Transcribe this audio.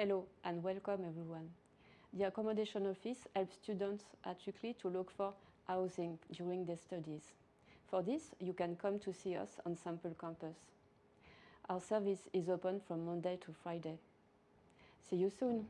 Hello and welcome everyone. The Accommodation Office helps students at UCLI to look for housing during their studies. For this, you can come to see us on Sample Campus. Our service is open from Monday to Friday. See you soon!